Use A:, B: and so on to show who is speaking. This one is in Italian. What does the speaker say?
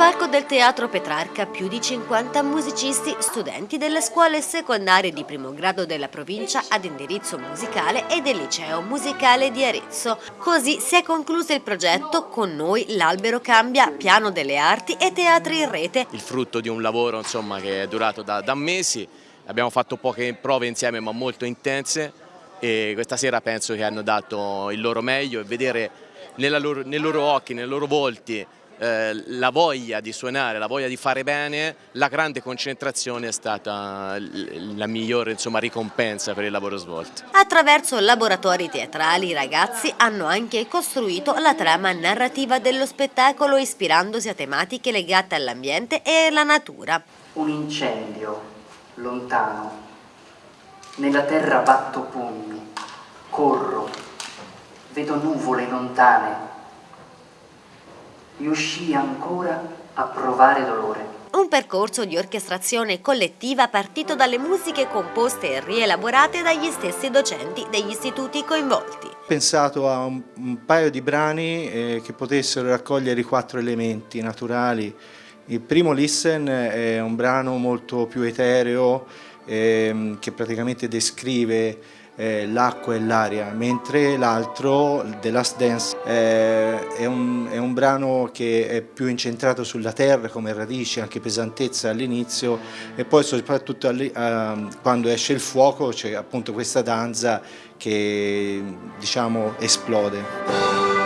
A: palco del Teatro Petrarca più di 50 musicisti, studenti delle scuole secondarie di primo grado della provincia ad indirizzo musicale e del liceo musicale di Arezzo. Così si è concluso il progetto Con noi l'albero cambia, piano delle arti e teatri in rete.
B: Il frutto di un lavoro insomma, che è durato da, da mesi, abbiamo fatto poche prove insieme ma molto intense e questa sera penso che hanno dato il loro meglio e vedere loro, nei loro occhi, nei loro volti eh, la voglia di suonare, la voglia di fare bene, la grande concentrazione è stata la migliore insomma, ricompensa per il lavoro svolto.
A: Attraverso laboratori teatrali i ragazzi hanno anche costruito la trama narrativa dello spettacolo ispirandosi a tematiche legate all'ambiente e alla natura.
C: Un incendio lontano, nella terra batto pugni, corro, vedo nuvole lontane, riuscì ancora a provare dolore.
A: Un percorso di orchestrazione collettiva partito dalle musiche composte e rielaborate dagli stessi docenti degli istituti coinvolti. Ho
D: pensato a un, un paio di brani eh, che potessero raccogliere i quattro elementi naturali. Il primo Listen è un brano molto più etereo eh, che praticamente descrive eh, l'acqua e l'aria, mentre l'altro, The Last Dance, eh, è, un, è, un, brano che è più incentrato sulla terra come radici, anche pesantezza all'inizio e poi soprattutto eh, quando esce il fuoco c'è appunto questa danza che diciamo esplode.